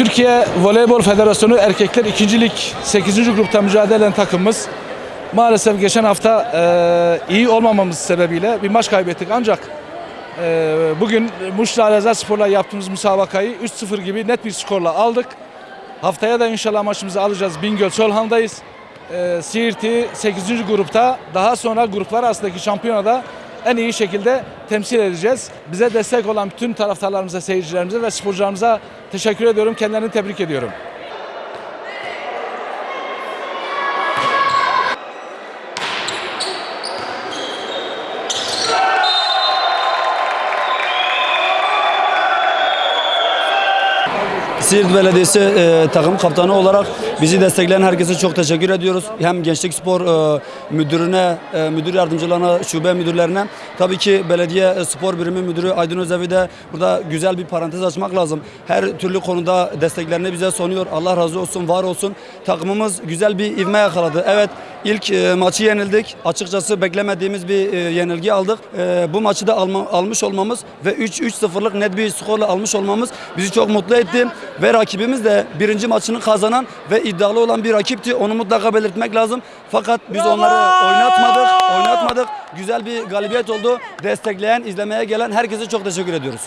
Türkiye Voleybol Federasyonu Erkekler 2. Lig 8. grupta mücadele eden takımımız maalesef geçen hafta e, iyi olmamamız sebebiyle bir maç kaybettik ancak e, bugün Muşla Alezar Spor'la yaptığımız müsabakayı 3-0 gibi net bir skorla aldık. Haftaya da inşallah maçımızı alacağız. Bingöl Solhan'dayız. E, Siirt'i 8. grupta daha sonra gruplar arasındaki şampiyonada en iyi şekilde temsil edeceğiz. Bize destek olan bütün taraftarlarımıza, seyircilerimize ve sporcularımıza teşekkür ediyorum. Kendilerini tebrik ediyorum. Siirt Belediyesi e, takım kaptanı olarak bizi destekleyen herkese çok teşekkür ediyoruz. Hem Gençlik Spor e, müdürüne, e, müdür yardımcılarına, şube müdürlerine. Tabii ki belediye spor birimi müdürü Aydın Özevi de burada güzel bir parantez açmak lazım. Her türlü konuda desteklerini bize sunuyor. Allah razı olsun, var olsun. Takımımız güzel bir ivme yakaladı. Evet ilk e, maçı yenildik. Açıkçası beklemediğimiz bir e, yenilgi aldık. E, bu maçı da alma- almış olmamız ve 3-3-0'lık net bir skorla almış olmamız bizi çok mutlu etti. Ve rakibimiz de birinci maçını kazanan ve iddialı olan bir rakipti. Onu mutlaka belirtmek lazım. Fakat biz onları oynatmadık, oynatmadık. Güzel bir galibiyet oldu. Destekleyen, izlemeye gelen herkese çok teşekkür ediyoruz.